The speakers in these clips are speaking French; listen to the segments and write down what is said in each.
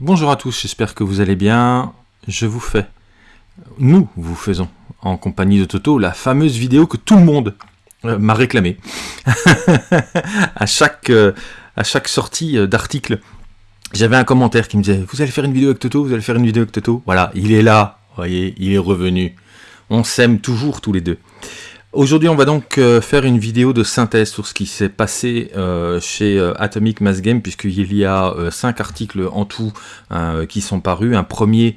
Bonjour à tous, j'espère que vous allez bien. Je vous fais, nous vous faisons, en compagnie de Toto, la fameuse vidéo que tout le monde euh, m'a réclamé à chaque euh, à chaque sortie euh, d'article. J'avais un commentaire qui me disait Vous allez faire une vidéo avec Toto Vous allez faire une vidéo avec Toto Voilà, il est là, voyez, il est revenu. On s'aime toujours tous les deux. Aujourd'hui, on va donc euh, faire une vidéo de synthèse sur ce qui s'est passé euh, chez euh, Atomic Mass Game, puisqu'il y a cinq articles en tout qui sont parus. Un premier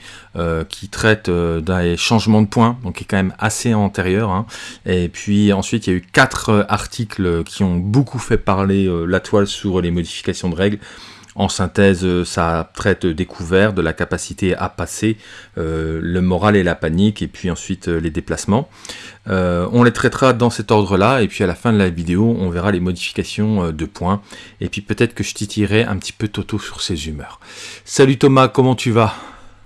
qui traite des changements de points, donc qui est quand même assez antérieur. Hein. Et puis ensuite, il y a eu quatre articles qui ont beaucoup fait parler la toile sur les modifications de règles. En synthèse, euh, ça traite découvert, de la capacité à passer, euh, le moral et la panique, et puis ensuite euh, les déplacements. on les traitera dans cet ordre-là, et puis à la fin de la vidéo, on verra les modifications de points, et puis peut-être que je titillerai un petit peu Toto sur ses humeurs. Salut Thomas, comment tu vas?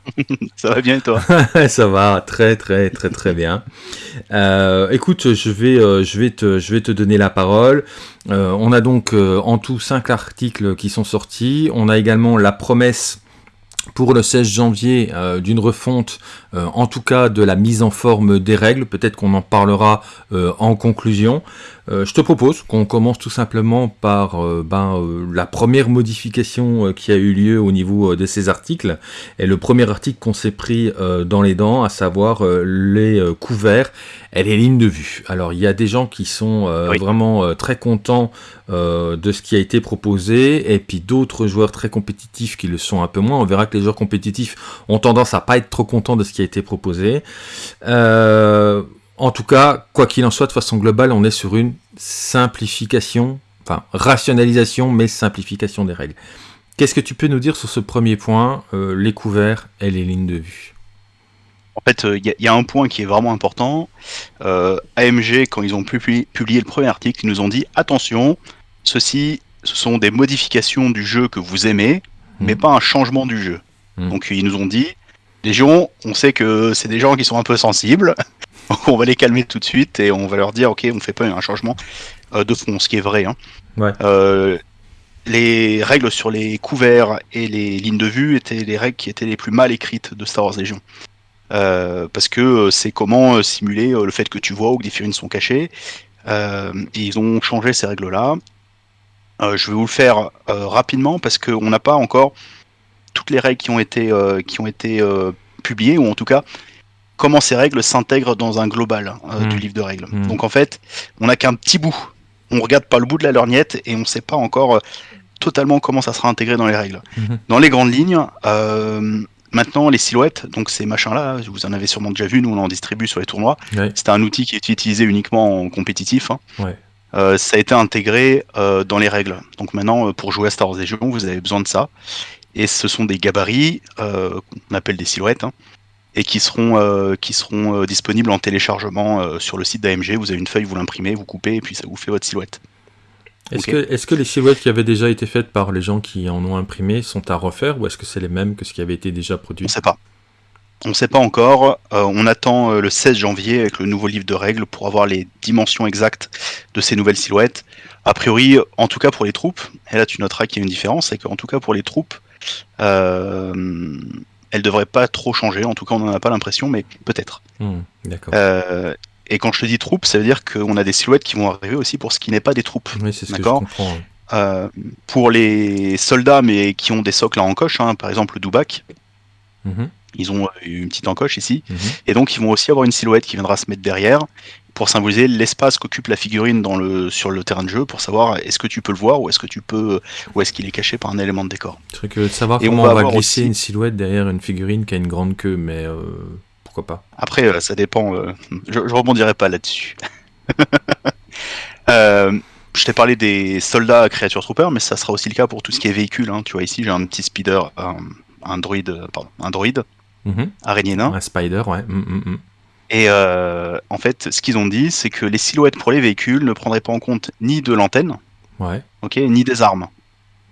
ça va bien toi? Ça va très très très très bien. Euh, écoute, je vais, euh, je, vais te, donner la parole. Euh, on a donc en tout 5 articles qui sont sortis. On a également la promesse pour le 16 janvier d'une refonte, en tout cas de la mise en forme des règles. Peut-être qu'on en parlera en conclusion. Euh, je te propose qu'on commence tout simplement par euh, ben, euh, la première modification qui a eu lieu au niveau de ces articles. Et le premier article qu'on s'est pris dans les dents, à savoir les couverts et les lignes de vue. Alors il y a des gens qui sont vraiment très contents de ce qui a été proposé, et puis d'autres joueurs très compétitifs qui le sont un peu moins. On verra que les joueurs compétitifs ont tendance à pas être trop contents de ce qui a été proposé. En tout cas, quoi qu'il en soit, de façon globale, on est sur une simplification, enfin rationalisation, mais simplification des règles. Qu'est-ce que tu peux nous dire sur ce premier point, euh, les couverts et les lignes de vue? En fait, il euh, y, a un point qui est vraiment important. Euh, AMG, quand ils ont publié, le premier article, ils nous ont dit attention, ceci, ce sont des modifications du jeu que vous aimez, mais hmm. pas un changement du jeu. Hmm. Donc ils nous ont dit, les gens, on sait que c'est des gens qui sont un peu sensibles. on va les calmer tout de suite et on va leur dire ok, on fait pas un changement euh, de fond, ce qui est vrai. Hein. Euh, les règles sur les couverts et les lignes de vue étaient les règles qui étaient les plus mal écrites de Star Wars Legion. Euh, parce que c'est comment simuler le fait que tu vois ou que des figurines sont cachées. ils ont changé ces règles-là. je vais vous le faire rapidement parce qu'on n'a pas encore toutes les règles qui ont été, qui ont été publiées, ou en tout cas comment ces règles s'intègrent dans un global euh, du hmm. livre de règles. Hmm. Donc en fait, on n'a qu'un petit bout. On regarde pas le bout de la lorgnette et on ne sait pas encore euh, totalement comment ça sera intégré dans les règles. Hmm. Dans les grandes lignes, euh, maintenant les silhouettes, donc ces machins-là, vous en avez sûrement déjà vu, nous on en distribue sur les tournois. C'était un outil qui est utilisé uniquement en compétitif. Hein. ça a été intégré dans les règles. Donc maintenant, pour jouer à Star Wars Legion, vous avez besoin de ça. Et ce sont des gabarits qu'on appelle des silhouettes. Hein et qui seront, euh, qui seront euh, disponibles en téléchargement euh, sur le site d'AMG. Vous avez une feuille, vous l'imprimez, vous coupez et puis ça vous fait votre silhouette. Est-ce que, est que, les silhouettes qui avaient déjà été faites par les gens qui en ont imprimé sont à refaire ou est-ce que c'est les mêmes que ce qui avait été déjà produit? On ne sait pas. On ne sait pas encore. on attend le 16 janvier avec le nouveau livre de règles pour avoir les dimensions exactes de ces nouvelles silhouettes. A priori, en tout cas pour les troupes, et là tu noteras qu'il y a une différence, c'est qu'en tout cas pour les troupes, elle devrait pas trop changer. En tout cas, on n'en a pas l'impression, mais peut-être. Hmm, d'accord. Euh, et quand je te dis troupes, ça veut dire qu'on a des silhouettes qui vont arriver aussi pour ce qui n'est pas des troupes. Oui, c'est ce que je comprends. Euh, pour les soldats, mais qui ont des socles en encoche, hein, par exemple le Dubak, mhm. Ils ont une petite encoche ici, mhm. et donc ils vont aussi avoir une silhouette qui viendra se mettre derrière pour symboliser l'espace qu'occupe la figurine dans le, sur le terrain de jeu, pour savoir est-ce que tu peux le voir ou est-ce que tu peux ou est-ce qu'il est caché par un élément de décor. C'est que de savoir comment on va, glisser une silhouette derrière une figurine qui a une grande queue, mais euh, pourquoi pas. Après, euh, ça dépend. Euh, je, je, rebondirai pas là-dessus. je t'ai parlé des soldats créatures troopers, mais ça sera aussi le cas pour tout ce qui est véhicule. Hein. Tu vois ici, j'ai un petit speeder, un, droïde, pardon, un droïde, mhm. araignée nain. Un spider, ouais. Mm, mm, mm. Et euh, en fait, ce qu'ils ont dit, c'est que les silhouettes pour les véhicules ne prendraient pas en compte ni de l'antenne, ouais. ok, ni des armes.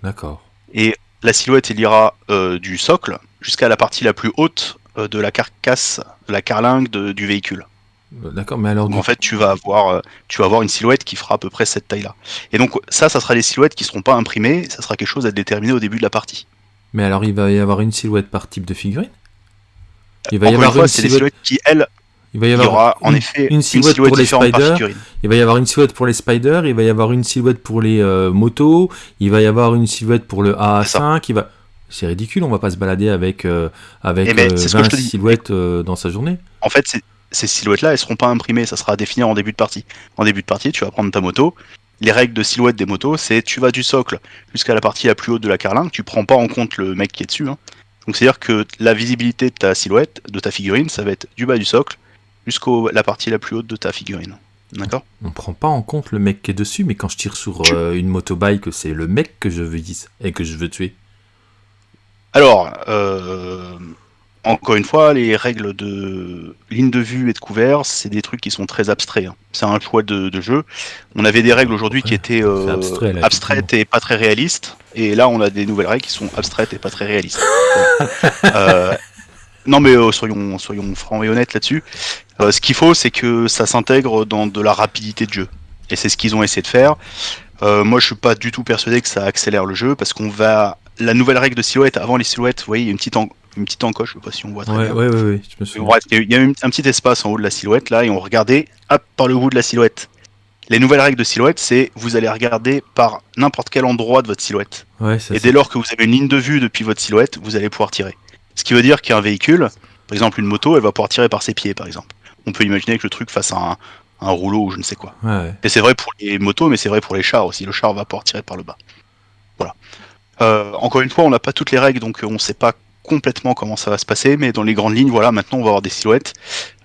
D'accord. Et la silhouette, il ira euh, du socle jusqu'à la partie la plus haute euh, de la carcasse, de la carlingue du véhicule. D'accord, mais alors. en fait, tu vas avoir, tu vas avoir une silhouette qui fera à peu près cette taille-là. Et donc ça, ça sera des silhouettes qui seront pas imprimées. Ça sera quelque chose à déterminer au début de la partie. Mais alors, il va y avoir une silhouette par type de figurine? Il va y avoir une fois, une c'est des silhouette. silhouettes qui, elles, Il va y il y avoir aura en une- effet une silhouette pour les spiders. Il va y avoir une silhouette pour les spiders, il va y avoir une silhouette pour les euh, motos, il va y avoir une silhouette pour le AA5, il va... C'est ridicule, on va pas se balader avec, euh, avec Eh ben, euh, c'est ce que 20 je te dis. silhouettes euh, dans sa journée. En fait, ces silhouettes-là, elles seront pas imprimées, ça sera à définir en début de partie. En début de partie, tu vas prendre ta moto. Les règles de silhouette des motos, c'est tu vas du socle jusqu'à la partie la plus haute de la carlingue, tu prends pas en compte le mec qui est dessus. hein. Donc c'est-à-dire que la visibilité de ta silhouette, de ta figurine, ça va être du bas du socle jusqu'à la partie la plus haute de ta figurine. D'accord? On prend pas en compte le mec qui est dessus, mais quand je tire sur euh, une motobike, c'est le mec que je vise et que je veux tuer. Alors, euh, encore une fois, les règles de ligne de vue et de couvert, c'est des trucs qui sont très abstraits. hein. C'est un choix de, de jeu. On avait des règles aujourd'hui qui étaient euh, c'est abstrait, là, abstraites et pas très réalistes, et là on a des nouvelles règles qui sont abstraites et pas très réalistes. Euh, non mais euh, soyons, soyons francs et honnêtes là-dessus. Ce qu'il faut, c'est que ça s'intègre dans de la rapidité de jeu, et c'est ce qu'ils ont essayé de faire. Moi, je suis pas du tout persuadé que ça accélère le jeu parce qu'on va la nouvelle règle de silhouette avant les silhouettes. Vous voyez, il y a une petite une petite encoche, je sais pas si on voit très Ouais, bien. ouais, ouais, ouais, je me souviens. Bref, il y a eu- un petit espace en haut de la silhouette là et on regardait hop par le bout de la silhouette. Les nouvelles règles de silhouette, c'est vous allez regarder par n'importe quel endroit de votre silhouette. Ouais, Et dès lors que vous avez une ligne de vue depuis votre silhouette, vous allez pouvoir tirer. Ce qui veut dire qu'un véhicule, par exemple une moto, elle va pouvoir tirer par ses pieds par exemple. On peut imaginer que le truc fasse un, un rouleau ou je ne sais quoi. ouais, ouais. Et c'est vrai pour les motos, mais c'est vrai pour les chars aussi. Le char va pouvoir tirer par le bas. Voilà. Euh, encore une fois, on n'a pas toutes les règles, donc on ne sait pas complètement comment ça va se passer, mais dans les grandes lignes, voilà, maintenant on va avoir des silhouettes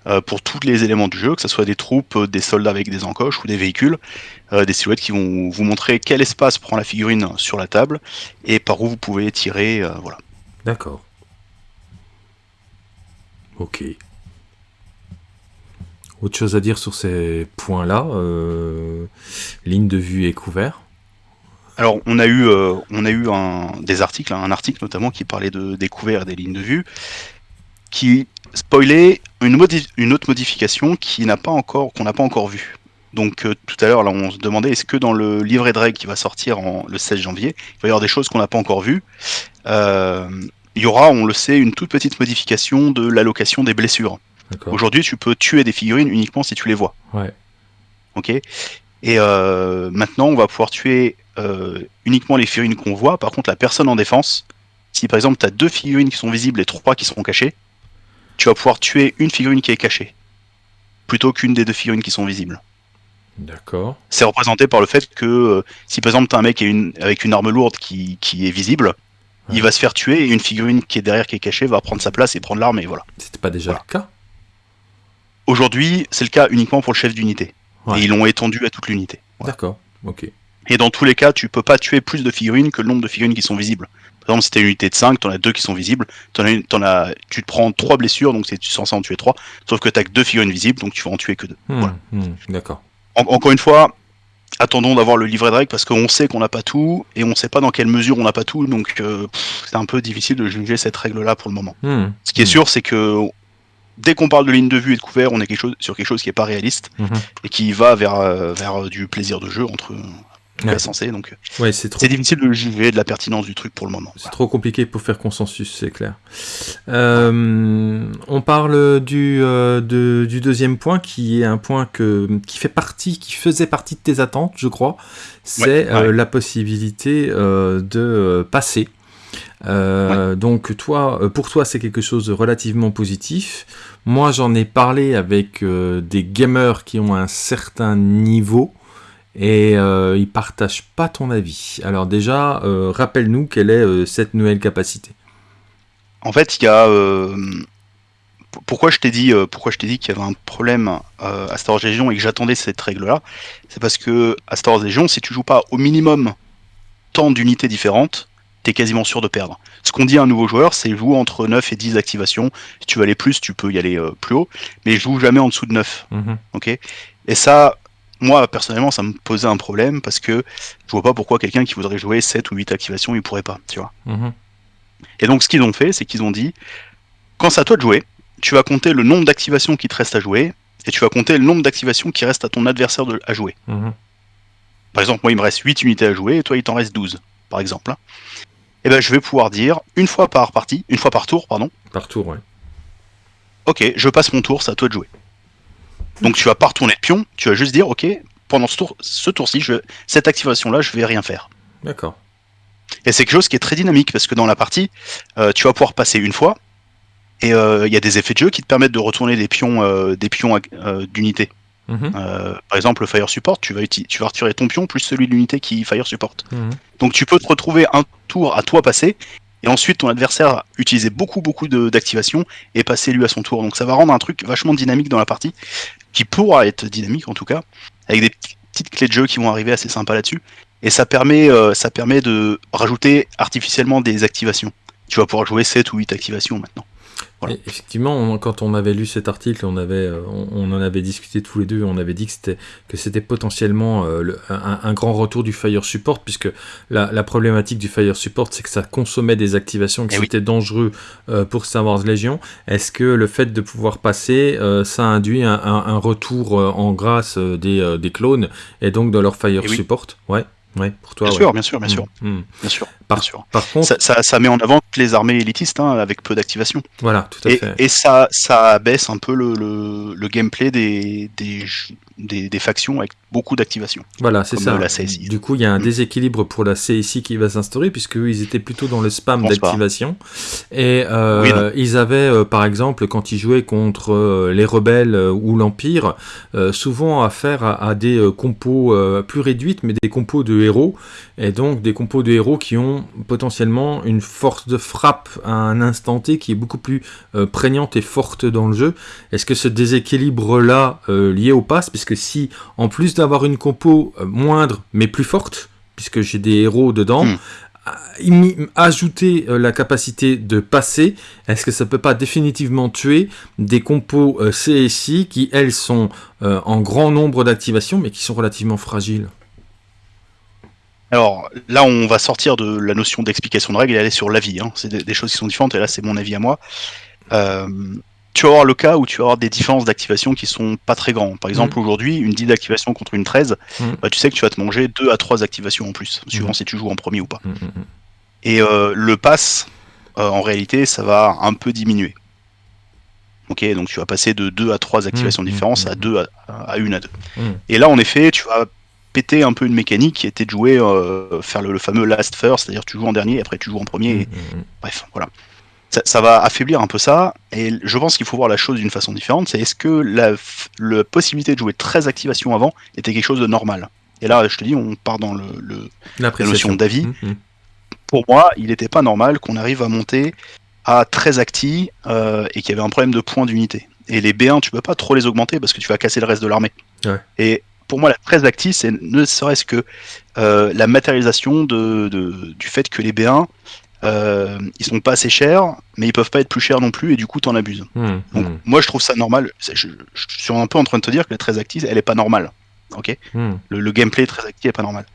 euh, pour tous les éléments du jeu, que ce soit des troupes, euh, des soldats avec des encoches ou des véhicules, euh, des silhouettes qui vont vous montrer quel espace prend la figurine sur la table et par où vous pouvez tirer, voilà. D'accord. Ok. Autre chose à dire sur ces points-là Ligne de vue et couvert. Alors, on a eu, euh, on a eu un, des articles, hein, un article notamment qui parlait de, des couverts et des lignes de vue, qui spoilait une, une autre modification qui n'a pas encore, qu'on n'a pas encore vue. Donc, euh, tout à l'heure, là, on se demandait est-ce que dans le livret de règles qui va sortir en, le 16 janvier, il va y avoir des choses qu'on n'a pas encore vues? Euh, il y aura, on le sait, une toute petite modification de l'allocation des blessures. Aujourd'hui, tu peux tuer des figurines uniquement si tu les vois. Ouais. Ok? Et euh, maintenant, on va pouvoir tuer euh, uniquement les figurines qu'on voit. Par contre, la personne en défense, si par exemple tu as deux figurines qui sont visibles et trois qui seront cachées, tu vas pouvoir tuer une figurine qui est cachée plutôt qu'une des deux figurines qui sont visibles. D'accord. C'est représenté par le fait que euh, si par exemple tu as un mec une- avec une arme lourde qui, qui est visible, Ouais. il va se faire tuer et une figurine qui est derrière qui est cachée va prendre sa place et prendre l'arme et voilà. C'était pas déjà Voilà. le cas? Aujourd'hui, c'est le cas uniquement pour le chef d'unité. Ouais. Et ils l'ont étendu à toute l'unité. Voilà. D'accord. Ok. Et dans tous les cas, tu peux pas tuer plus de figurines que le nombre de figurines qui sont visibles. Par exemple, si t'as une unité de 5, t'en as deux qui sont visibles, t'en as une, t'en as, tu te prends trois blessures, donc c'est tu es censé en tuer trois, sauf que t'as que deux figurines visibles, donc tu vas en tuer que deux. Hmm, Voilà. hmm, D'accord. En- encore une fois, attendons d'avoir le livret de règles parce qu'on sait qu'on n'a pas tout, et on sait pas dans quelle mesure on n'a pas tout, donc euh, c'est un peu difficile de juger cette règle-là pour le moment. Hmm, Ce qui est sûr, c'est que dès qu'on parle de ligne de vue et de couvert, on est quelque chose, sur quelque chose qui est pas réaliste, mhm. et qui va vers, euh, vers du plaisir de jeu entre Ouais. cas censé, donc Ouais, c'est trop difficile de juger de la pertinence du truc pour le moment. C'est trop compliqué pour faire consensus, c'est clair. Euh, on parle du, euh, de- du deuxième point, qui est un point que, qui fait partie, qui faisait partie de tes attentes, je crois. C'est Ouais, la possibilité de passer. Euh, Donc toi, euh, pour toi, c'est quelque chose de relativement positif. Moi, j'en ai parlé avec euh, des gamers qui ont un certain niveau et euh, ils partagent pas ton avis. Alors déjà, rappelle-nous quelle est cette nouvelle capacité. En fait, il y a. pourquoi je t'ai dit, pourquoi je t'ai dit qu'il y avait un problème à Star Wars Legion et que j'attendais cette règle-là, c'est parce que à Star Wars Legion, si tu joues pas au minimum tant d'unités différentes, t'es quasiment sûr de perdre. Ce qu'on dit à un nouveau joueur, c'est joue entre 9 et 10 activations. Si tu veux aller plus, tu peux y aller euh, plus haut, mais joue jamais en dessous de 9. Mhm. Ok? Et ça, moi personnellement, ça me posait un problème parce que je vois pas pourquoi quelqu'un qui voudrait jouer 7 ou 8 activations, il pourrait pas, tu vois. Mhm. Et donc ce qu'ils ont fait, c'est qu'ils ont dit, quand c'est à toi de jouer, tu vas compter le nombre d'activations qui te reste à jouer, et tu vas compter le nombre d'activations qui reste à ton adversaire de- à jouer. Mhm. Par exemple, moi il me reste 8 unités à jouer, et toi il t'en reste 12, par exemple. hein. Eh ben, je vais pouvoir dire une fois par partie, une fois par tour, pardon. Par tour, ouais. Ok, je passe mon tour, c'est à toi de jouer. Donc tu vas pas retourner de pion, tu vas juste dire, ok, pendant ce tour, ce tour-ci, je, cette activation-là, je vais rien faire. D'accord. Et c'est quelque chose qui est très dynamique parce que dans la partie, euh, tu vas pouvoir passer une fois et euh, il y a des effets de jeu qui te permettent de retourner des pions, euh, des pions euh, d'unité. Mhm. Euh, par exemple, le Fire Support, tu vas, uti- tu vas retirer ton pion plus celui de l'unité qui Fire Support. Mhm. Donc tu peux te retrouver un tour à toi passer, et ensuite ton adversaire utiliser beaucoup beaucoup d'activation et passer lui à son tour. Donc ça va rendre un truc vachement dynamique dans la partie, qui pourra être dynamique en tout cas, avec des petites clés de jeu qui vont arriver assez sympas là-dessus. Et ça permet, euh, ça permet de rajouter artificiellement des activations. Tu vas pouvoir jouer 7 ou 8 activations maintenant. Voilà. Effectivement, on- quand on avait lu cet article, on, avait, euh, on, on en avait discuté tous les deux, on avait dit que c'était, que c'était potentiellement euh, le- un, un grand retour du Fire Support, puisque la, la problématique du Fire Support, c'est que ça consommait des activations, que Eh oui. c'était dangereux euh, pour Star Wars Legion. Est-ce que le fait de pouvoir passer, euh, ça induit un, un- un retour en grâce des, des clones, et donc de leur Fire Eh oui. Support? Ouais, ouais, pour toi, Bien ouais. sûr, bien sûr, bien sûr, Mm, mm. bien sûr. Par, bien sûr. par contre, Ça, ça- ça met en avant les armées élitistes hein, avec peu d'activation. voilà, tout à Et, fait. et ça, ça abaisse un peu le, le, le gameplay des, des, des factions avec beaucoup d'activation. Voilà, c'est ça. la CSI. Du coup, il y a un Mm. déséquilibre pour la CSI qui va s'instaurer, puisque eux, ils étaient plutôt dans le spam d'activation. Et euh, Oui, ils avaient, euh, par exemple, quand ils jouaient contre euh, les rebelles ou l'Empire, souvent affaire à, à des compos plus réduites, mais des compos de héros. Et donc, des compos de héros qui ont potentiellement une force de frappe à un instant T qui est beaucoup plus prégnante et forte dans le jeu. Est-ce que ce déséquilibre-là, lié au pass, puisque si, en plus d'avoir une compo euh, moindre mais plus forte, puisque j'ai des héros dedans, Mm. imi- ajouter euh, la capacité de passer, est-ce que ça peut pas définitivement tuer des compos euh, CSI qui, elles, sont en grand nombre d'activations mais qui sont relativement fragiles? Alors là, on va sortir de la notion d'explication de règles et aller sur l'avis. Hein. C'est des, des choses qui sont différentes et là, c'est mon avis à moi. Euh, tu vas avoir le cas où tu vas avoir des différences d'activation qui sont pas très grands. Par exemple, aujourd'hui, une 10 d'activation contre une 13, Mm. bah, tu sais que tu vas te manger 2 à 3 activations en plus, suivant Mm. si tu joues en premier ou pas. Mm, mm, mm. Et euh, le pass, euh, en réalité, ça va un peu diminuer. Ok, donc tu vas passer de 2 à 3 activations Mm, différentes mm, à mm. 2 à, à 1 à 2. Mm. Et là, en effet, tu vas péter un peu une mécanique qui était de jouer, euh, faire le, le fameux last first, c'est-à-dire tu joues en dernier, après tu joues en premier, et- Mm, mm, mm. bref, voilà. Ça, ça va affaiblir un peu ça, et je pense qu'il faut voir la chose d'une façon différente, c'est est-ce que la, la possibilité de jouer 13 activations avant était quelque chose de normal? Et là, je te dis, on part dans le, le- L'appréciation. notion d'avis. Mm, mm. pour moi, il n'était pas normal qu'on arrive à monter à 13 actis euh, et qu'il y avait un problème de points d'unité. Et les B1, tu peux pas trop les augmenter parce que tu vas casser le reste de l'armée. Ouais. Et pour moi, la 13 actis, c'est ne serait-ce que euh, la matérialisation de, de- du fait que les B1, euh, ils sont pas assez chers, mais ils peuvent pas être plus chers non plus, et du coup, t'en abuses. Mm, Donc, mm, moi, je trouve ça normal. Je, je suis un peu en train de te dire que la 13 actis, elle est pas normale. Ok? Mm. le, le gameplay 13 actis est pas normal.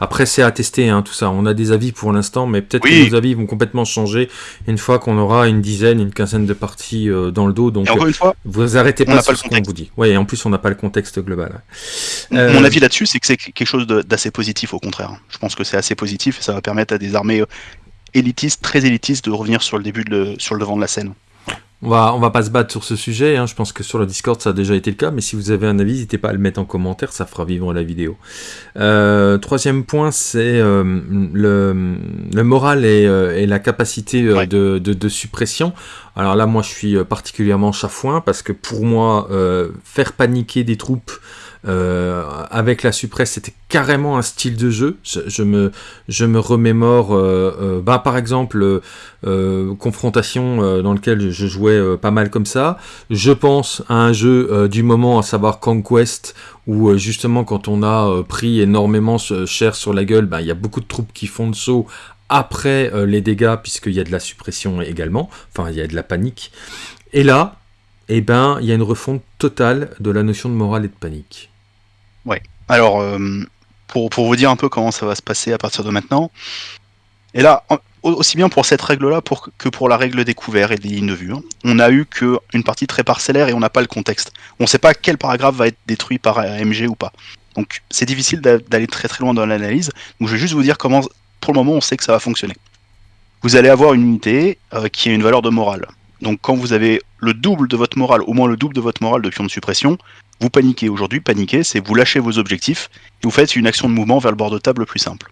Après, c'est à tester, hein, tout ça. On a des avis pour l'instant, mais peut-être Oui. que nos avis vont complètement changer une fois qu'on aura une dizaine, une quinzaine de parties euh, dans le dos. Donc, encore une fois, vous arrêtez pas sur pas le ce qu'on vous dit. Ouais, et en plus, on n'a pas le contexte global. ouais. Euh, Mon avis là-dessus, c'est que c'est quelque chose d'assez positif au contraire. Je pense que c'est assez positif et ça va permettre à des armées euh, élitistes, très élitistes, de revenir sur le début, de le- sur le devant de la scène. On va, on va pas se battre sur ce sujet, hein. je pense que sur le Discord ça a déjà été le cas, mais si vous avez un avis, n'hésitez pas à le mettre en commentaire, ça fera vivre la vidéo. Euh, troisième point, c'est euh, le, le moral et, euh, et la capacité Ouais. de, de- de suppression. Alors là, moi je suis particulièrement chafouin, parce que pour moi, euh, faire paniquer des troupes euh, avec la suppresse, c'était carrément un style de jeu. Je, me, je me remémore, euh, euh, bah, par exemple, euh, confrontation euh, dans lequel je jouais pas mal comme ça. Je pense à un jeu du moment, à savoir Conquest, où justement quand on a pris énormément cher sur la gueule, ben, il y a beaucoup de troupes qui font le saut après les dégâts, puisqu'il y a de la suppression également, enfin il y a de la panique. Et là, eh ben, il y a une refonte totale de la notion de morale et de panique. Alors, euh, pour, pour vous dire un peu comment ça va se passer à partir de maintenant, et là, aussi bien pour cette règle-là pour, que pour la règle des couverts et des lignes de vue, hein, on a eu qu'une partie très parcellaire et on n'a pas le contexte. On ne sait pas quel paragraphe va être détruit par AMG ou pas. Donc c'est difficile d'a- d'aller très très loin dans l'analyse. Donc je vais juste vous dire comment pour le moment, on sait que ça va fonctionner. Vous allez avoir une unité euh, qui a une valeur de morale. Donc quand vous avez le double de votre morale, au moins le double de votre morale de pion de suppression, vous paniquez. Aujourd'hui, paniquer, c'est vous lâchez vos objectifs et vous faites une action de mouvement vers le bord de table le plus simple.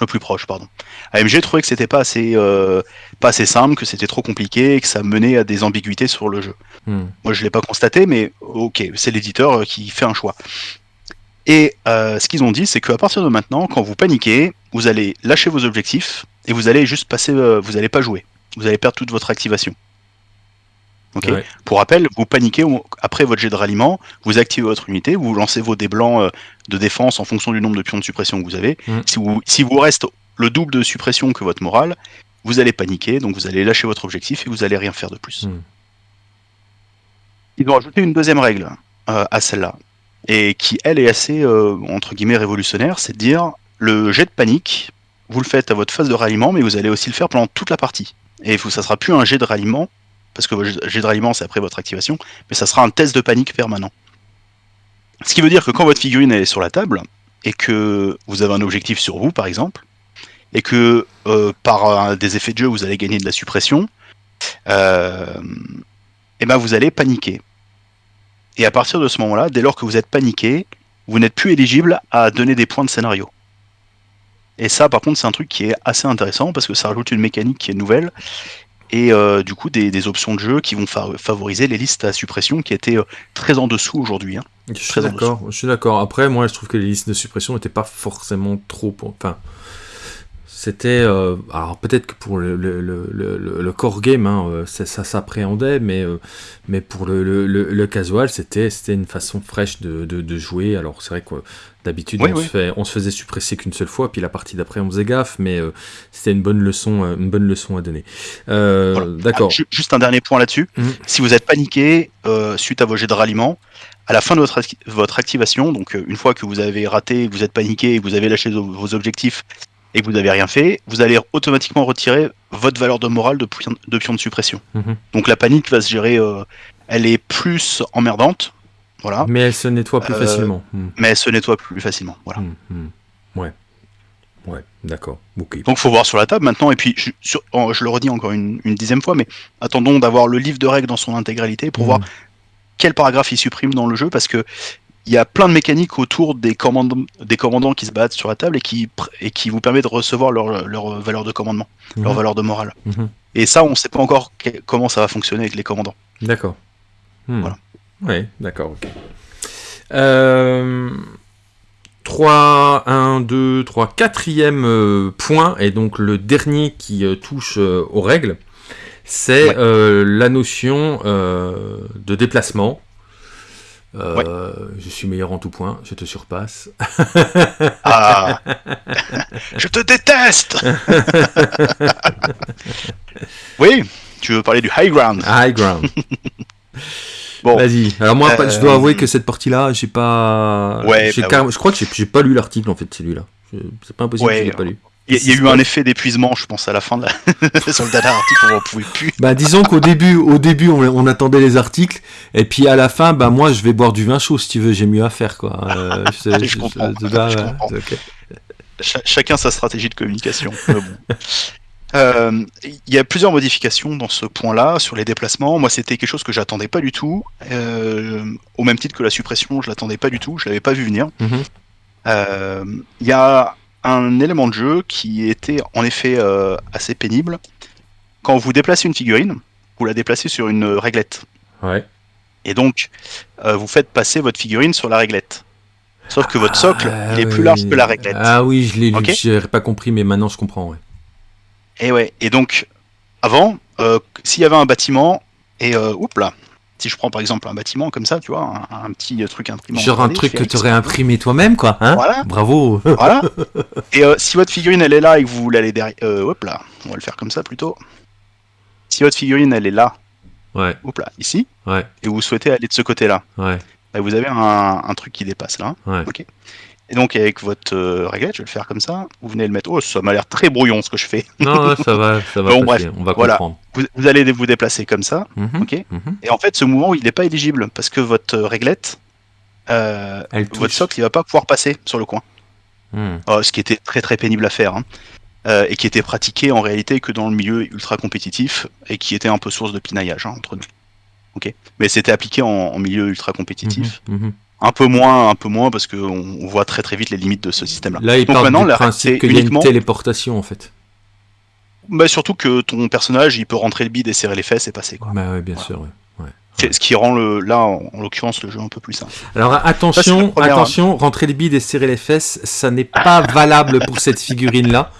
Le plus proche, pardon. AMG trouvait que c'était pas assez, euh, pas assez simple, que c'était trop compliqué et que ça menait à des ambiguïtés sur le jeu. Hmm. Moi, je l'ai pas constaté, mais ok, c'est l'éditeur euh, qui fait un choix. Et euh, ce qu'ils ont dit, c'est qu'à partir de maintenant, quand vous paniquez, vous allez lâcher vos objectifs et vous allez juste passer, euh, vous allez pas jouer. Vous allez perdre toute votre activation. Ok. Ouais. Pour rappel, vous paniquez après votre jet de ralliement, vous activez votre unité, vous lancez vos dés blancs euh, de défense en fonction du nombre de pions de suppression que vous avez. Mm. Si vous, si vous reste le double de suppression que votre morale, vous allez paniquer, donc vous allez lâcher votre objectif et vous allez rien faire de plus. Mm. Ils ont ajouté une deuxième règle euh, à celle-là, et qui elle est assez euh, entre guillemets révolutionnaire, c'est de dire le jet de panique, vous le faites à votre phase de ralliement, mais vous allez aussi le faire pendant toute la partie. Et ça sera plus un jet de ralliement, parce que jet de ralliement c'est après votre activation, mais ça sera un test de panique permanent. Ce qui veut dire que quand votre figurine est sur la table, et que vous avez un objectif sur vous par exemple, et que euh, par des effets de jeu vous allez gagner de la suppression, euh, et ben vous allez paniquer. Et à partir de ce moment-là, dès lors que vous êtes paniqué, vous n'êtes plus éligible à donner des points de scénario. Et ça, par contre, c'est un truc qui est assez intéressant parce que ça rajoute une mécanique qui est nouvelle et euh, du coup des, des options de jeu qui vont fa- favoriser les listes à suppression qui étaient euh, très en dessous aujourd'hui. hein. Je suis d'accord, je suis d'accord. Après, moi, je trouve que les listes de suppression n'étaient pas forcément trop. Enfin, c'était. euh, alors, peut-être que pour le, le, le, le, le core game, hein, euh, ça, ça s'appréhendait, mais, euh, mais pour le, le, le, le casual, c'était c'était une façon fraîche de, de, de jouer. Alors, c'est vrai que d'habitude, Oui, on, oui. Se fait, on se faisait suppresser qu'une seule fois, puis la partie d'après, on faisait gaffe, mais euh, c'était une bonne leçon, une bonne leçon à donner. Euh, Voilà. D'accord. Ah, ju- juste un dernier point là-dessus. Mhm. Si vous êtes paniqué euh, suite à vos jets de ralliement, à la fin de votre, acti- votre activation, donc une fois que vous avez raté, vous êtes paniqué, vous avez lâché vos objectifs et que vous n'avez rien fait, vous allez automatiquement retirer votre valeur de morale de, pion- de pion de suppression. Mhm. Donc la panique va se gérer, euh, elle est plus emmerdante, voilà, Mais elle se nettoie plus Euh, facilement. Hmm. mais elle se nettoie plus facilement. Voilà. Hmm. Ouais. Ouais, d'accord. Ok. Donc faut voir sur la table maintenant, et puis je, sur- oh, je le redis encore une, une dixième fois, mais attendons d'avoir le livre de règles dans son intégralité pour voir quel paragraphe il supprime dans le jeu, parce que il y a plein de mécaniques autour des commandants, des commandants qui se battent sur la table et qui, et qui vous permet de recevoir leur, leur valeur de commandement, leur Mhm. valeur de morale. Mhm. Et ça, on ne sait pas encore que- comment ça va fonctionner avec les commandants. D'accord. Hmm. Voilà. Ouais, d'accord, ok. Euh, 3, 1, 2, 3, quatrième euh, point, et donc le dernier qui euh, touche euh, aux règles, c'est Ouais. la notion de déplacement. Euh, Je suis meilleur en tout point, je te surpasse. Ah Je te déteste Oui, tu veux parler du high ground. High ground. Bon, Vas-y. Alors moi, Euh, je dois avouer que cette partie-là, j'ai pas. Ouais, bah Je crois que j'ai- pas lu l'article en fait, celui-là. C'est pas impossible Ouais, que je l'ai pas lu. Il y, a- il y a eu un effet d'épuisement, je pense, à la fin de la... sur le dernier article, on n'en pouvait plus. Bah disons qu'au début, au début, on, on attendait les articles, et puis à la fin, bah moi, je vais boire du vin chaud si tu veux. J'ai mieux à faire, quoi. Euh, Je comprends, je- je chacun sa stratégie de communication. bon. Euh, Il y a plusieurs modifications dans ce point-là sur les déplacements. Moi, c'était quelque chose que j'attendais pas du tout. Euh, au même titre que la suppression, je l'attendais pas du tout. Je l'avais pas vu venir. Mhm. Euh, Il y a un élément de jeu qui était en effet euh, assez pénible. Quand vous déplacez une figurine, vous la déplacez sur une réglette. Ouais. Et donc, euh, vous faites passer votre figurine sur la réglette. Sauf que votre socle, Ah, il est plus large que la réglette. Ah oui, je l'ai lu. Ok. J'ai pas compris, mais maintenant je comprends. Ouais. Et ouais. Et donc, avant, euh, s'il y avait un bâtiment, et oups là, si je prends par exemple un bâtiment comme ça, tu vois, un, un petit truc imprimé. en Genre un 3D, truc que tu aurais imprimé toi-même, quoi. Hein Voilà. Bravo. Voilà. Et euh, si votre figurine elle est là et que vous voulez aller derrière, euh, hop là, on va le faire comme ça plutôt. Si votre figurine elle est là, Ouais, hop là, ici, ouais, et vous souhaitez aller de ce côté-là, ouais, bah, vous avez un, un truc qui dépasse là. ouais. Et donc avec votre euh, réglette, je vais le faire comme ça. Vous venez le mettre. Oh, ça m'a l'air très brouillon ce que je fais. Non, ouais, ça va, ça va Bon, bref, On va voilà. comprendre. Vous, vous allez vous déplacer comme ça. Mhm, Ok. mhm. Et en fait, ce mouvement, il n'est pas éligible parce que votre réglette, euh, votre socle, il va pas pouvoir passer sur le coin. Hmm. euh, ce qui était très très pénible à faire, hein, euh, et qui était pratiqué en réalité que dans le milieu ultra compétitif, et qui était un peu source de pinaillage hein, entre nous. Ok, mais c'était appliqué en, en milieu ultra compétitif. Mhm. Un peu moins, un peu moins, parce qu'on on voit très très vite les limites de ce système-là. Là, il Donc part maintenant, du principe y a une uniquement- téléportation, en fait. Bah, surtout que ton personnage, il peut rentrer le bide et serrer les fesses et passer. Quoi. Bah ouais, bien sûr. ouais. Ce qui rend le, là, en, en l'occurrence, le jeu un peu plus simple. Alors attention, première, attention, rentrer les bides et serrer les fesses, ça n'est pas valable pour cette figurine-là,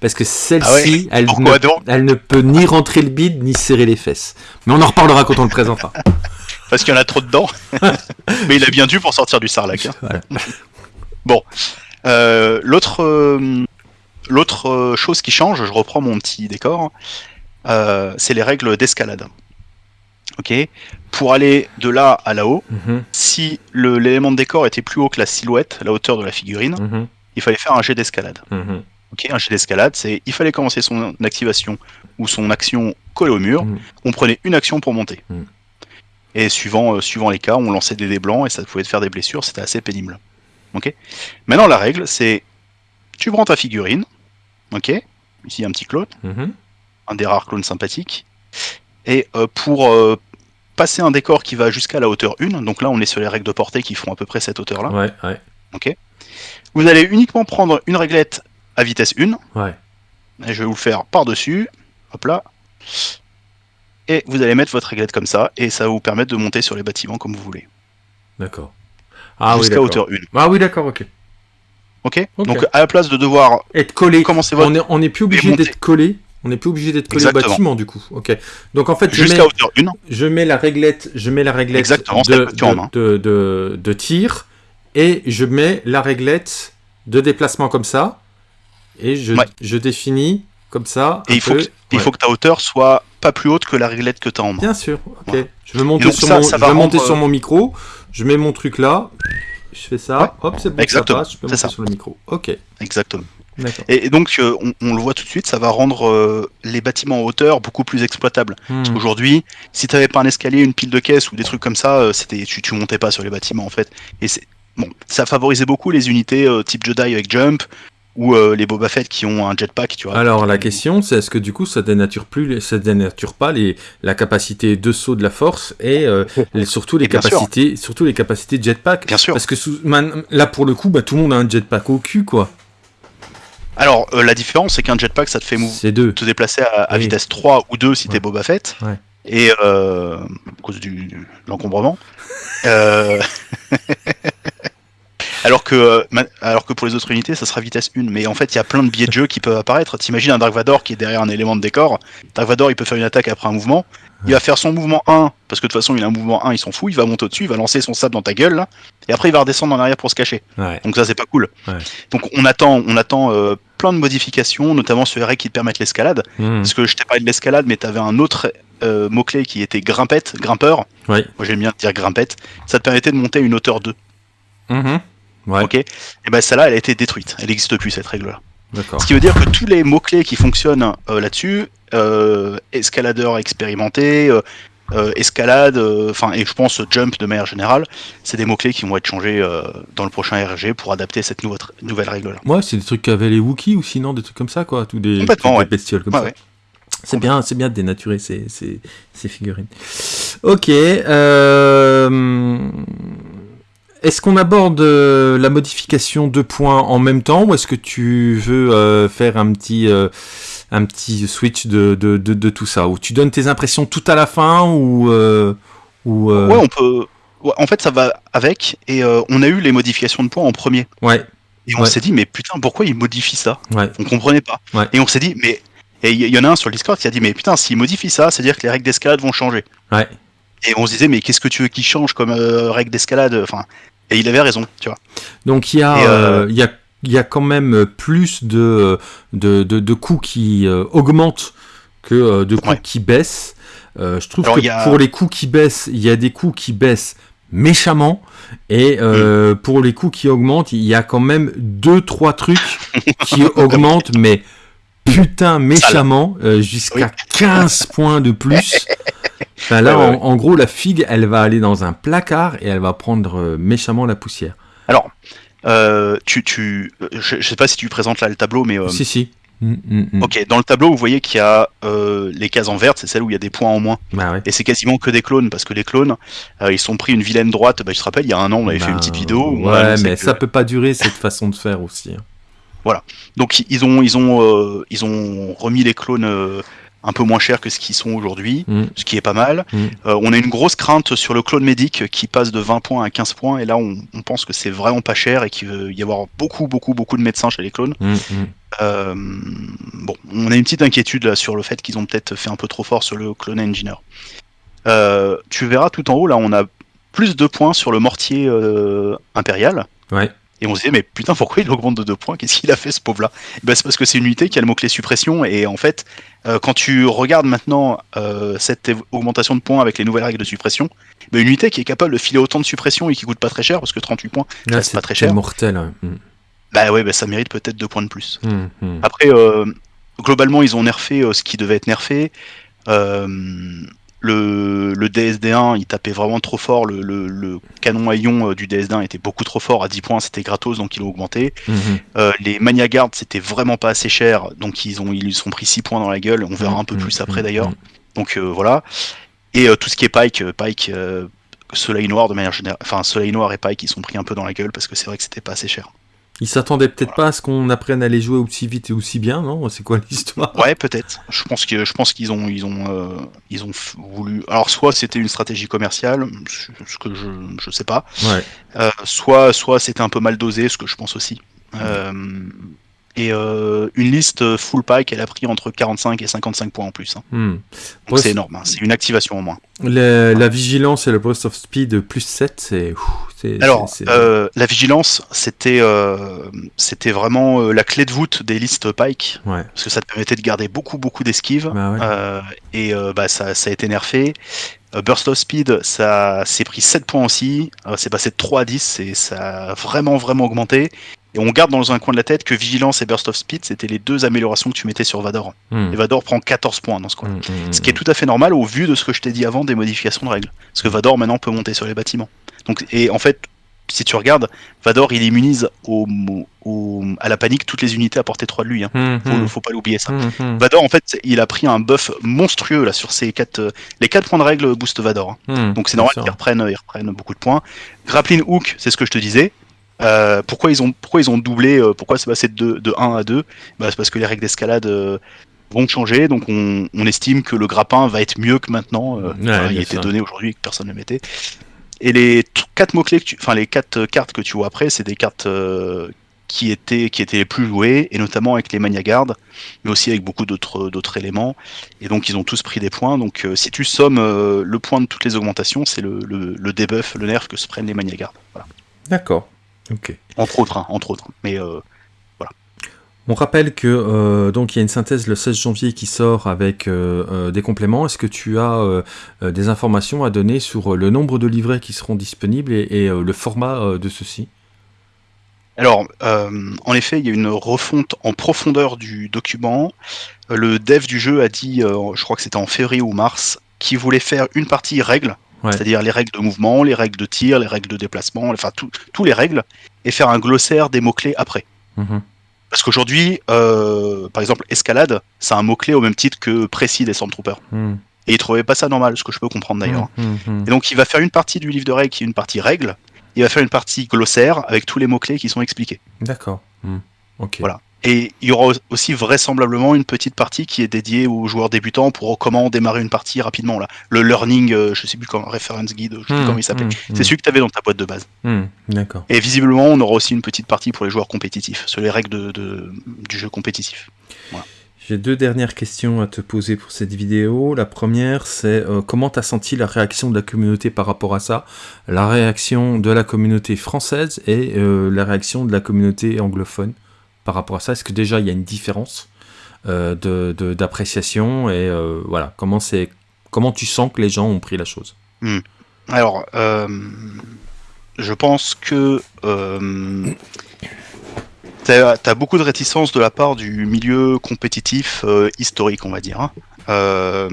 parce que celle-ci, elle, Ah elle ne peut ni rentrer le bide ni serrer les fesses. Mais on en reparlera quand on le présentera. Parce qu'il y en a trop dedans. Mais il a bien dû pour sortir du sarlac. hein. Voilà. Euh, L'autre euh, l'autre euh, chose qui change, je reprends mon petit décor, euh, c'est les règles d'escalade. Ok Pour aller de là à là-haut, Mhm, si l'élément de décor était plus haut que la silhouette, la hauteur de la figurine, mhm, il fallait faire un jet d'escalade. mhm. Ok, un jet d'escalade, c'est il fallait commencer son activation ou son action collée au mur. Mhm. On prenait une action pour monter. Mhm. Et suivant, euh, suivant les cas, on lançait des dés blancs et ça pouvait te faire des blessures. C'était assez pénible. Ok. Maintenant la règle, c'est tu prends ta figurine. Ok. Ici un petit clone, Mhm. un des rares clones sympathiques. Et euh, pour euh, passer un décor qui va jusqu'à la hauteur 1, donc là on est sur les règles de portée qui font à peu près cette hauteur-là. Ouais, ouais, Vous allez uniquement prendre une réglette à vitesse 1 ouais. Et je vais vous le faire par-dessus. Hop là. Et vous allez mettre votre réglette comme ça, et ça va vous permettre de monter sur les bâtiments comme vous voulez. D'accord. Ah oui, Jusqu'à d'accord. hauteur 1. Ah oui, d'accord, ok. Ok, Ok. Donc à la place de devoir Être collé. commencer votre On est, on est plus obligé d'être collé. On n'est plus obligé d'être collé au bâtiment du coup. Ok. Donc en fait, je jusqu'à mets, hauteur 1, je mets la réglette, je mets la réglette de, de, de tir et je mets la réglette de déplacement comme ça et je, Ouais. je définis comme ça. et il faut, peu. que, il faut que ta hauteur soit pas plus haute que la réglette que tu as en main. Bien sûr. Ok. Je vais monter sur ça, mon, ça je va vais monter sur mon micro. Je mets mon truc là. Je fais ça. Hop, c'est bon. Exactement, Ça passe. Je peux monter ça. sur le micro. Ok. Exactement. Et, et donc, euh, on, on le voit tout de suite, ça va rendre euh, les bâtiments en hauteur beaucoup plus exploitables. Hmm. Aujourd'hui, si t'avais pas un escalier, une pile de caisses ou des trucs comme ça, euh, c'était tu, tu montais pas sur les bâtiments en fait. Et c'est bon, ça favorisait beaucoup les unités euh, type Jedi avec jump ou euh, les Boba Fett qui ont un jetpack, tu vois. Alors la question, c'est est-ce que du coup ça dénature plus, ça dénature pas les, la capacité de saut de la force et euh, les- surtout les Et bien sûr. capacités, surtout les capacités de jetpack? Bien sûr. Parce que sous- man- là pour le coup, bah, tout le monde a un jetpack au cul quoi. Alors euh, la différence, c'est qu'un jetpack, ça te fait mou- C'est deux. te déplacer à, à Oui. vitesse 3 ou 2 si Ouais. t'es Boba Fett. Ouais. Et euh, à cause du, de l'encombrement. Alors, que, euh, alors que pour les autres unités, ça sera vitesse 1. Mais en fait, il y a plein de biais de jeu qui peuvent apparaître. T'imagines un Dark Vador qui est derrière un élément de décor. Dark Vador, il peut faire une attaque après un mouvement. Il va faire son mouvement 1, parce que de toute façon, il a un mouvement 1, il s'en fout. Il va monter au-dessus, il va lancer son sable dans ta gueule. Là, et après, il va redescendre en arrière pour se cacher. Ouais. Donc ça c'est pas cool. Ouais. Donc on attend, on attend euh, plein de modifications, notamment sur les règles qui te permettent l'escalade. Hmm. Parce que je t'ai parlé de l'escalade, mais t'avais un autre euh, mot-clé qui était grimpette, grimpeur. Ouais. Moi j'aime bien dire grimpette. Ça te permettait de monter à une hauteur 2. Mhm. Ouais. Ok. Et ben celle-là, elle a été détruite. Elle n'existe plus cette règle-là. D'accord. Ce qui veut dire que tous les mots-clés qui fonctionnent euh, là-dessus, euh, escaladeur expérimenté, euh, escalade, enfin et je pense jump de manière générale, c'est des mots-clés qui vont être changés dans le prochain RG pour adapter cette nouvelle règle-là. Ouais, c'est des trucs qu'avaient les Wookiees ou sinon des trucs comme ça quoi, tous des, bestioles comme Ouais, ça. ouais. C'est bien, c'est bien de dénaturer ces, ces, ces figurines. Ok. euh, Est-ce qu'on aborde euh, la modification de points en même temps ou est-ce que tu veux euh, faire un petit, euh, un petit switch de, de, de, de tout ça? Ou tu donnes tes impressions tout à la fin ou... ou Ouais, on peut. ouais, en fait, ça va avec, et on a eu les modifications de points en premier. ouais, Et on Ouais. s'est dit, mais putain, pourquoi ils modifient ça? Ouais, On comprenait pas. Et on s'est dit, mais. Et il y, y en a un sur le Discord qui a dit, mais putain, s'ils modifient ça, c'est-à-dire que les règles d'escalade vont changer. ouais. Et on se disait, mais qu'est-ce que tu veux qu'ils changent comme euh, règles d'escalade Enfin. Et il avait raison, tu vois. Donc il y, a, euh, euh, il y, a, il y a quand même plus de, de, de, de coûts qui augmentent que de coûts Ouais. qui baissent. Je trouve Alors, que a- pour les coûts qui baissent, il y a des coûts qui baissent méchamment. Et Mm. pour les coûts qui augmentent, il y a quand même deux, trois trucs qui augmentent, mais putain méchamment, euh, jusqu'à 15 points de plus. Enfin, là, Ouais, ouais, en, gros, la figue, elle va aller dans un placard et elle va prendre euh, méchamment la poussière. Euh, tu, tu, je, je sais pas si tu présentes là le tableau, mais euh, Si, si. Mm, mm, mm. ok, dans le tableau, vous voyez qu'il y a euh, les cases en verte, c'est celle où il y a des points en moins. Bah ouais. Et c'est quasiment que des clones, parce que les clones, euh, ils sont pris une vilaine droite. Bah, je te rappelle, il y a un an, on avait fait Bah, une petite vidéo. Ouais, mais que- ça peut pas durer cette façon de faire aussi. hein. Donc ils ont, ils ont, euh, ils ont remis les clones euh, un peu moins chers que ce qu'ils sont aujourd'hui, Mm. ce qui est pas mal. Mm. Euh, on a une grosse crainte sur le clone médic qui passe de 20 points à 15 points, et là on, on pense que c'est vraiment pas cher et qu'il va y avoir beaucoup, beaucoup, beaucoup de médecins chez les clones. Mm. Euh, bon, on a une petite inquiétude là sur le fait qu'ils ont peut-être fait un peu trop fort sur le clone engineer. Euh, tu verras tout en haut là, on a plus de points sur le mortier impérial. Ouais. Et on se disait, mais putain, pourquoi il augmente de 2 points? Qu'est-ce qu'il a fait ce pauvre-là? Eh ben, C'est parce que c'est une unité qui a le mot-clé suppression. Et en fait, euh, quand tu regardes maintenant euh, cette augmentation de points avec les nouvelles règles de suppression, ben, une unité qui est capable de filer autant de suppression et qui coûte pas très cher, parce que 38 points, reste pas très cher. c'est mortel. Mm, bah ouais, bah, ça mérite peut-être 2 points de plus. mm, mm. Après, euh, globalement, ils ont nerfé euh, ce qui devait être nerfé. Euh, le, le DSD1, il tapait vraiment trop fort. Le, le- le canon à ion euh, du DSD1 était beaucoup trop fort. À 10 points, c'était gratos, donc ils l'ont augmenté. Mhm. Euh, les Mania Guard, c'était vraiment pas assez cher, donc ils ont ils sont pris 6 points dans la gueule. On verra un peu Mm, plus après mm, d'ailleurs. Donc euh, voilà. Et euh, tout ce qui est Pike, Pike, Soleil Noir de manière générale, enfin Soleil Noir et Pike, ils sont pris un peu dans la gueule parce que c'est vrai que c'était pas assez cher. Ils s'attendaient peut-être pas à ce qu'on apprenne à les jouer aussi vite et aussi bien, non? C'est quoi l'histoire? Ouais, peut-être. Je pense que je pense qu'ils ont ils ont euh, ils ont voulu. Alors soit c'était une stratégie commerciale, ce ce que je je sais pas. Ouais. Euh, soit soit c'était un peu mal dosé, ce que je pense aussi. Euh, et euh, une liste full pack, elle a pris entre 45 et 55 points en plus. hein. Hmm. Donc c'est énorme. hein. C'est une activation en moins. Le- la vigilance et le burst of speed plus 7, c'est. Alors, euh, la vigilance, c'était euh, c'était vraiment la clé de voûte des listes Pike, Ouais. parce que ça te permettait de garder beaucoup beaucoup d'esquives, Bah ouais. et bah, ça, ça a été nerfé. Burst of Speed, ça s'est pris 7 points aussi, c'est passé de 3 à 10, et ça a vraiment vraiment augmenté. Et on garde dans un coin de la tête que Vigilance et Burst of Speed, c'était les deux améliorations que tu mettais sur Vador. Hmm. Et Vador prend 14 points dans ce coin. Hmm, hmm, Ce qui est tout à fait normal au vu de ce que je t'ai dit avant des modifications de règles. Parce que Vador maintenant peut monter sur les bâtiments. Donc, et en fait, si tu regardes, Vador il immunise au, au- à la panique toutes les unités à portée 3 de lui. Hein. hmm, Faut, hmm, faut pas l'oublier ça. hmm, Vador en fait il a pris un buff monstrueux là sur ses quatre euh, les 4 points de règle boost Vador. hein. hmm. Donc c'est normal sûr. reprennent, ils reprennent beaucoup de points. Grappling Hook, c'est ce que je te disais. Euh, pourquoi ils ont pourquoi ils ont doublé euh, Pourquoi c'est passé de, deux- de 1 à 2 bah, C'est parce que les règles d'escalade euh, vont changer, donc on, on estime que le grappin va être mieux que maintenant. Ouais, enfin, il était donné aujourd'hui et que personne ne le mettait. Et les quatre mots clés, que tu, enfin les quatre cartes que tu vois après, c'est des cartes qui étaient qui étaient les plus jouées, et notamment avec les Mania Guard, mais aussi avec beaucoup d'autres d'autres éléments. Et donc ils ont tous pris des points. Donc euh, si tu sommes euh, le point de toutes les augmentations, c'est le, le, le debuff, le nerf que se prennent les Mania Guard. Voilà. D'accord. Entre autres, hein, entre autres. Mais euh, On rappelle que euh, donc il y a une synthèse le 16 janvier qui sort avec euh, des compléments. Est-ce que tu as des informations à donner sur le nombre de livrets qui seront disponibles et, et, le format de ceux-ci? Alors, euh, en effet, il y a une refonte en profondeur du document. Le dev du jeu a dit, euh, je crois que c'était en février ou mars, qu'il voulait faire une partie règles, Ouais. c'est-à-dire les règles de mouvement, les règles de tir, les règles de déplacement, enfin tous les règles, et faire un glossaire des mots-clés après. Mhm. Parce qu'aujourd'hui, euh, par exemple, escalade, c'est un mot-clé au même titre que précis des Stormtroopers. Hmm. Et il trouvait pas ça normal, ce que je peux comprendre d'ailleurs. Hmm, hmm, Et donc il va faire une partie du livre de règles qui est une partie règles, il va faire une partie glossaire avec tous les mots-clés qui sont expliqués. D'accord. Hmm. Ok. Voilà. Et il y aura aussi vraisemblablement une petite partie qui est dédiée aux joueurs débutants pour comment démarrer une partie rapidement. Là. Le learning, euh, je sais plus comment, reference guide, je sais plus Hmm, comment il s'appelle. hmm, C'est celui que tu avais dans ta boîte de base. hmm. D'accord. Et visiblement, on aura aussi une petite partie pour les joueurs compétitifs, sur les règles de, de- du jeu compétitif. J'ai deux dernières questions à te poser pour cette vidéo. La première, c'est euh, comment tu as senti la réaction de la communauté par rapport à ça? La réaction de la communauté française et euh, la réaction de la communauté anglophone? Par rapport à ça Est-ce que déjà il y a une différence euh, d'appréciation et euh, voilà comment comment tu sens que les gens ont pris la chose? Alors, euh, je pense que t'as as beaucoup de réticence de la part du milieu compétitif historique, on va dire. hein.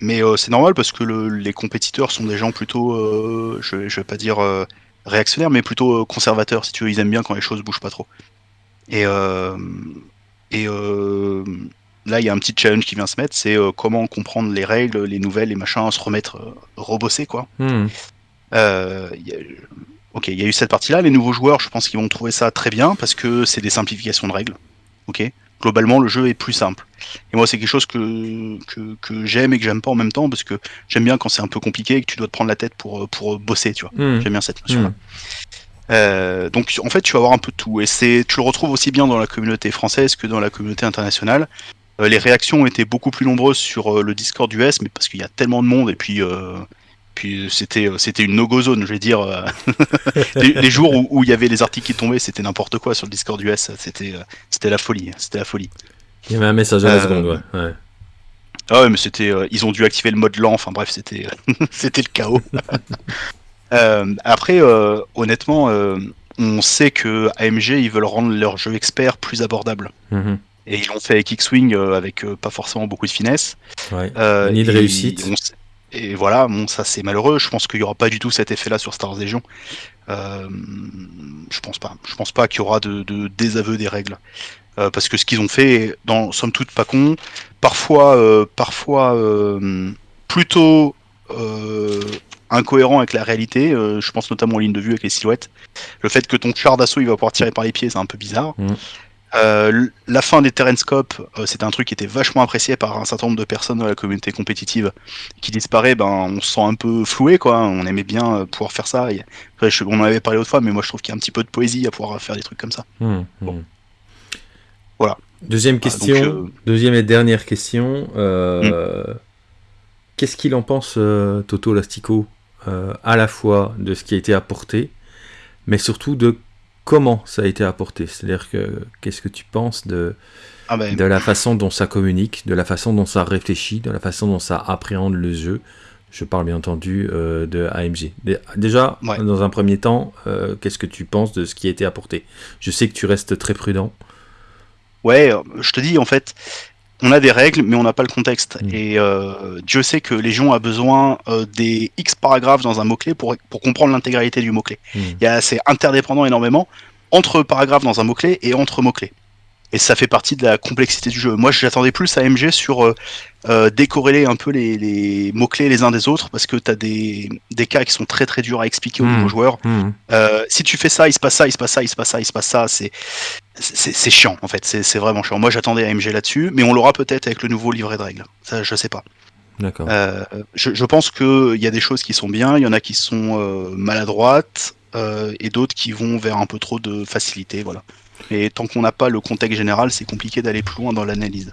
Mais c'est normal parce que le- les compétiteurs sont des gens plutôt, je, je vais pas dire euh, réactionnaire, mais plutôt conservateur, si tu veux. Ils aiment bien quand les choses bougent pas trop. Et, et là, il y a un petit challenge qui vient se mettre, c'est comment comprendre les règles, les nouvelles, les machins, se remettre, rebosser, quoi. Hmm. Ok, il y a eu cette partie-là. Les nouveaux joueurs, je pense qu'ils vont trouver ça très bien parce que c'est des simplifications de règles. Ok, globalement, le jeu est plus simple. Et moi, c'est quelque chose que, que, j'aime et que j'aime pas en même temps parce que j'aime bien quand c'est un peu compliqué et que tu dois te prendre la tête pour, pour bosser, tu vois. Hmm. J'aime bien cette notion-là. Hmm. Euh, donc en fait, tu vas avoir un peu de tout. Et c'est, tu le retrouves aussi bien dans la communauté française que dans la communauté internationale. Euh, les réactions ont été beaucoup plus nombreuses sur euh, le Discord US, mais parce qu'il y a tellement de monde et puis puis c'était c'était une no-go zone, je vais dire. les, jours où, il y avait les articles qui tombaient, c'était n'importe quoi sur le Discord US. C'était c'était la folie, c'était la folie. Il y avait un message à la seconde, ouais. Ah ouais, mais c'était ils ont dû activer le mode lent. Enfin bref, c'était c'était le chaos. Euh, après, euh, honnêtement, euh, on sait que AMG ils veulent rendre leur jeu expert plus abordable. Mhm. Et ils l'ont fait avec X-Wing avec pas forcément beaucoup de finesse. Ouais. Ni de réussite. et voilà, bon, ça c'est malheureux. Je pense qu'il n'y aura pas du tout cet effet-là sur Star Wars Legion. je pense pas. Je pense pas qu'il y aura de, désaveu des règles. parce que ce qu'ils ont fait, dans somme toute pas con, parfois, parfois plutôt incohérent avec la réalité. Euh, je pense notamment aux lignes de vue avec les silhouettes. Le fait que ton char d'assaut il va pouvoir tirer par les pieds, c'est un peu bizarre. Mm. Euh, la fin des Terrenscopes, euh, c'était un truc qui était vachement apprécié par un certain nombre de personnes dans la communauté compétitive. Qui disparaît, ben on se sent un peu floué, quoi. On aimait bien pouvoir faire ça. on en avait parlé autrefois, mais moi je trouve qu'il y a un petit peu de poésie à pouvoir faire des trucs comme ça. Mm, mm. Bon. Voilà. Deuxième question, deuxième et dernière question. Qu'est-ce qu'il en pense, Toto Lastico, euh, à la fois de ce qui a été apporté, mais surtout de comment ça a été apporté. C'est-à-dire que qu'est-ce que tu penses de, ah ben. de la façon dont ça communique, de la façon dont ça réfléchit, de la façon dont ça appréhende le jeu? Je parle bien entendu euh, de AMG. Déjà, dans un premier temps, euh, qu'est-ce que tu penses de ce qui a été apporté? Je sais que tu restes très prudent. Ouais, je te dis en fait, on a des règles, mais on n'a pas le contexte. Mm. Et euh, Dieu sait que Légion a besoin euh, des X paragraphes dans un mot-clé pour, pour comprendre l'intégralité du mot-clé. Mm. C'est interdépendant énormément entre paragraphes dans un mot-clé et entre mots-clés. Et ça fait partie de la complexité du jeu. Moi, j'attendais plus à MG sur euh, décorréler un peu les, les mots-clés les uns des autres, parce que tu as des, des, cas qui sont très très durs à expliquer aux mm. nouveaux joueurs. Si tu fais ça, il se passe ça, il se passe ça, il se passe ça, il se passe ça, c'est c'est chiant en fait, c'est vraiment chiant. Moi j'attendais AMG là-dessus, mais on l'aura peut-être avec le nouveau livret de règles. Ça, je sais pas. D'accord. Euh, je, je, pense qu'il y a des choses qui sont bien, il y en a qui sont euh, maladroites, euh, et d'autres qui vont vers un peu trop de facilité. Voilà. Et tant qu'on n'a pas le contexte général, c'est compliqué d'aller plus loin dans l'analyse.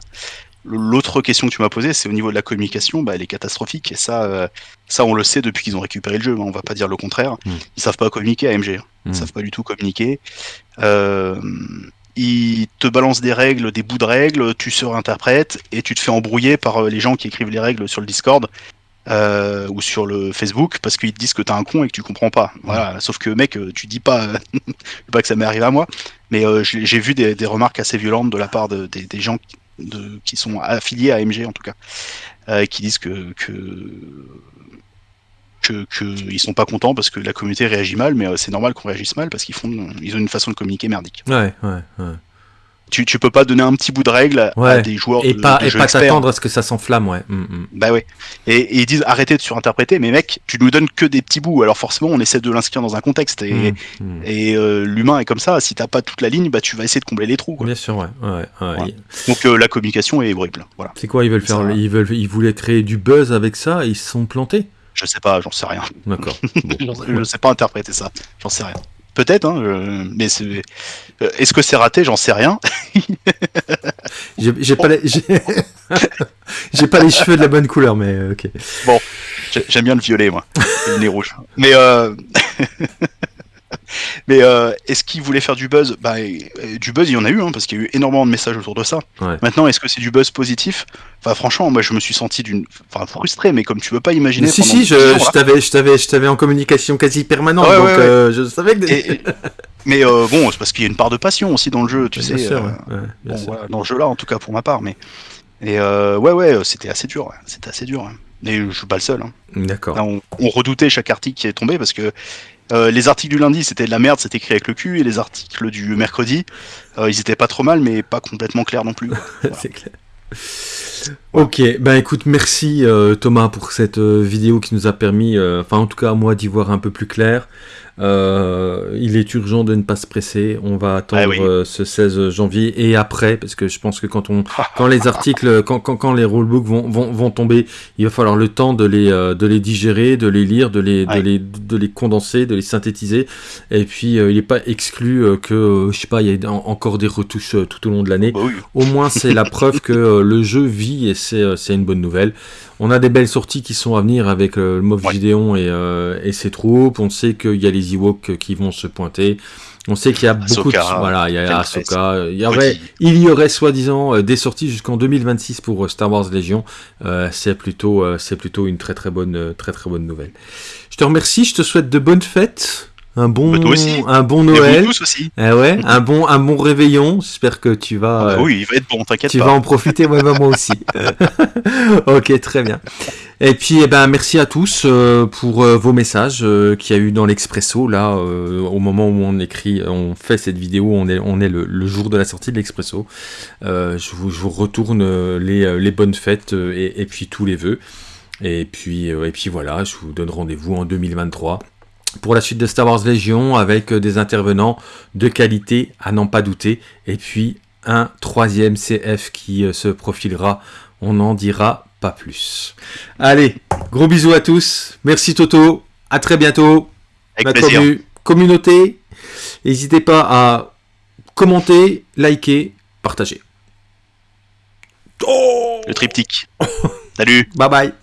L'autre question que tu m'as posée, c'est au niveau de la communication, bah, elle est catastrophique. Et ça, euh, ça on le sait depuis qu'ils ont récupéré le jeu. Hein, on va pas dire le contraire. Mm. Ils savent pas communiquer AMG. Hein. Ils Mm. savent pas du tout communiquer. Euh, ils te balancent des règles, des bouts de règles, tu se réinterprètes et tu te fais embrouiller par euh, les gens qui écrivent les règles sur le Discord. Euh, ou sur le Facebook parce qu'ils te disent que t'es un con et que tu comprends pas. Voilà. Sauf que mec, tu dis pas, pas que ça m'est arrivé à moi, mais euh, j'ai vu des, des remarques assez violentes de la part de, des, des gens qui, qui sont affiliés à AMG en tout cas, euh, qui disent que que que, que ils sont pas contents parce que la communauté réagit mal, mais euh, c'est normal qu'on réagisse mal parce qu'ils font, ils ont une façon de communiquer merdique. Ouais, ouais, ouais. Tu, tu peux pas donner un petit bout de règle à, Ouais. à des joueurs Et de, pas, de et pas t'attendre à ce que ça s'enflamme, ouais. Mm, mm. Bah ouais. Et, et ils disent arrêtez de surinterpréter, mais mec, tu nous donnes que des petits bouts. Alors forcément, on essaie de l'inscrire dans un contexte. Et, Mm, mm. et euh, l'humain est comme ça. Si t'as pas toute la ligne, bah tu vas essayer de combler les trous. quoi. Bien sûr, ouais. ouais, ouais. Voilà. Il- Donc euh, la communication est horrible. Voilà. C'est quoi, ils veulent faire ils, veulent, ils voulaient créer du buzz avec ça et ils se sont plantés? Je sais pas, j'en sais rien. D'accord. Bon. J'en- je sais pas interpréter ça. J'en sais rien. Peut-être, hein, mais euh, Est-ce que c'est raté? J'en sais rien. J'ai pas, les... j'ai- pas les cheveux de la bonne couleur, mais euh, ok. J'ai- J'aime bien le violet, moi. Le nez rouge. Mais, euh... mais euh, est-ce qu'ils voulaient faire du buzz? Bah, Du buzz, il y en a eu, hein, parce qu'il y a eu énormément de messages autour de ça. Ouais. Maintenant, est-ce que c'est du buzz positif? Enfin, franchement, moi, je me suis senti d'une, enfin, frustré, mais comme tu veux pas imaginer. si, pendant si, je, 10 jours, je t'avais, je t'avais, je t'avais en communication quasi permanente, Ouais, donc ouais, ouais. euh, je savais que. Et- et- mais euh, bon, c'est parce qu'il y a une part de passion aussi dans le jeu, tu Bien sais. sûr, bien bon, sûr. voilà, dans ce jeu-là, en tout cas pour ma part. Mais et ouais, ouais, c'était assez dur. C'était assez dur. Et je suis pas le seul. hein. D'accord. On redoutait chaque article qui est tombé parce que euh, les articles du lundi c'était de la merde, c'était écrit avec le cul, et les articles du mercredi, euh, ils étaient pas trop mal, mais pas complètement clairs non plus. C'est clair. Ok, ben écoute, merci euh, Thomas pour cette vidéo qui nous a permis, enfin en tout cas à moi d'y voir un peu plus clair. Euh, il est urgent de ne pas se presser. On va attendre Ah oui. euh, ce 16 janvier et après, parce que je pense que quand on, quand les articles, quand, quand, quand les rulebooks vont, vont, vont tomber, il va falloir le temps de les, euh, de les digérer, de les lire, de les, de les, de les condenser, de les synthétiser. Et puis, il n'est pas exclu que, je sais pas, il y ait en- encore des retouches tout au long de l'année. Bah oui. Au moins, c'est la preuve que le jeu vit et c'est une bonne nouvelle. On a des belles sorties qui sont à venir avec euh, le Moff Ouais. Gideon et, euh, et ses troupes. On sait qu'il y a les Ewoks qui vont se pointer. On sait qu'il y a beaucoup de... Voilà, il y a. Ahsoka. Il y aurait, il y aurait soi-disant euh, des sorties jusqu'en 2026 pour euh, Star Wars Légion. Euh, c'est plutôt, euh, c'est plutôt une très très bonne, très très bonne nouvelle. Je te remercie. Je te souhaite de bonnes fêtes. Un bon, Bah, aussi. un bon Noël. tous aussi. Eh ouais, un bon, un bon réveillon. J'espère que tu vas. Ah bah euh, oui, il va être bon, t'inquiète tu pas. vas en profiter, ouais, bah, moi aussi. ok, très bien. Et puis, eh ben, merci à tous euh, pour euh, vos messages qu'il y a eu dans l'Expresso. Là, au moment où on écrit, on fait cette vidéo, on est, on est le, le jour de la sortie de l'Expresso. Je, vous, je vous retourne les, les bonnes fêtes et, et puis tous les vœux. Et puis, et puis voilà, je vous donne rendez-vous en 2023 pour la suite de Star Wars Légion avec euh, des intervenants de qualité à n'en pas douter. Et puis un troisième CF qui euh, se profilera. On n'en dira pas plus. Allez, gros bisous à tous. Merci Toto. À très bientôt. Avec La plaisir. commu- communauté. N'hésitez pas à commenter, liker, partager. Oh Le triptyque. Salut. bye bye.